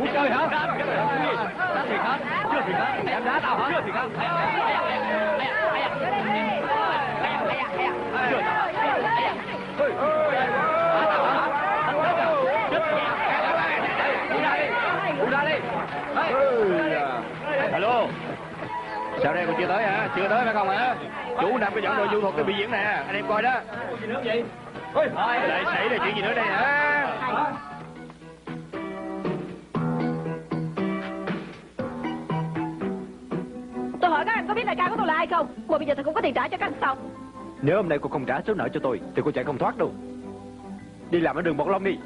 muốn chơi hả đá thịt hả chưa thịt hả em đá tao hả chưa thịt hả Alo Sao đây còn chưa tới hả? Chưa tới phải không hả? Chú Nam có dẫn đội du thuật đi biểu diễn nè Anh em coi đó Chuyện gì nữa vậy? Ôi, lại xảy ra chuyện gì nữa đây hả? Có biết đại ca của tôi là ai không? Mà bây giờ tôi không có tiền trả cho các anh xong. Nếu hôm nay cô không trả số nợ cho tôi Thì cô chạy không thoát đâu. Đi làm ở đường Bọt Long đi.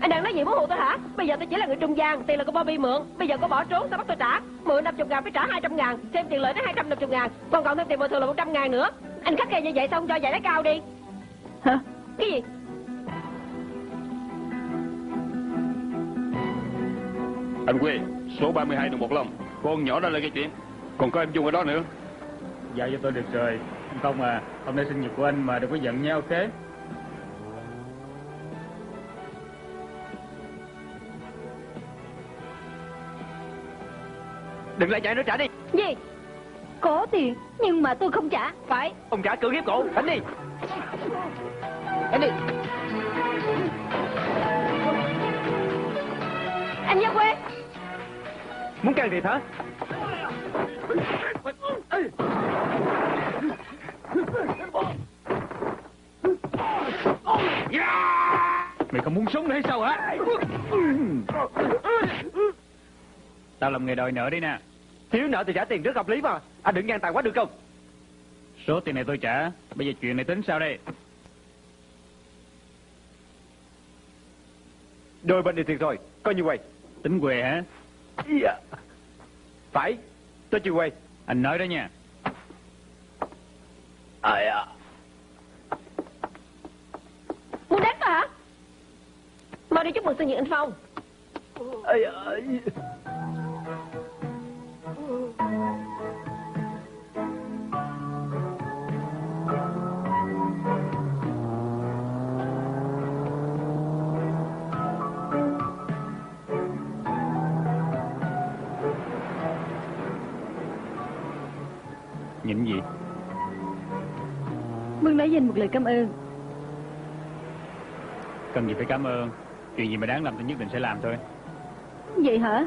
Anh đang nói gì muốn hù tôi hả? Bây giờ tôi chỉ là người trung gian Tiền là của Bobby mượn. Bây giờ có bỏ trốn sao bắt tôi trả? Mượn 50 ngàn phải trả 200 ngàn Thêm tiền lợi đến 250 ngàn Còn còn thêm tiền bồi thường là 100 ngàn nữa. Anh khắc khe như vậy xong cho giải lấy cao đi. Hả? Cái gì? Anh Quê, số 32 đường Bột Long. Con nhỏ đó là cái chuyện. Còn có em Dung ở đó nữa. Dạ cho tôi được rồi. Anh Công à Hôm nay sinh nhật của anh mà đừng có giận nha ok? Đừng lại chạy nữa trả đi. Gì? Có tiền Nhưng mà tôi không trả. Phải Ông trả cưỡng hiếp cổ. Đánh đi. Đánh đi Muốn can thiệp hả? Mày không muốn sống nữa hay sao hả? Tao làm nghề đòi nợ đi nè. Thiếu nợ thì trả tiền rất hợp lý mà. Anh đừng ngang tàn quá được không? Số tiền này tôi trả. Bây giờ chuyện này tính sao đây? Đôi bên đều thiệt rồi. Coi như quay Tính quề hả Dạ. Phải Tôi chịu quay Anh nói đó nha à. Muốn đánh tôi hả Mau đi chúc mừng sinh nhật anh Phong à. Nhịn gì? Muốn nói dành một lời cảm ơn. Cần gì phải cảm ơn? Chuyện gì mà đáng làm tôi nhất định sẽ làm thôi. Vậy hả?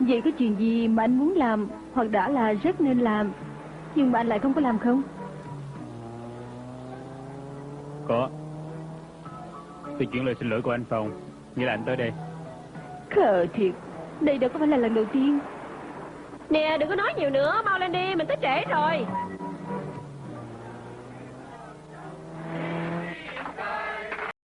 Vậy có chuyện gì mà anh muốn làm Hoặc đã là rất nên làm Nhưng mà anh lại không có làm không? Có. Tôi chuyển lời xin lỗi của anh Phong. Nghĩa là anh tới đây. Khờ thiệt. Đây đâu có phải là lần đầu tiên Nè đừng có nói nhiều nữa Mau lên đi mình tới trễ rồi.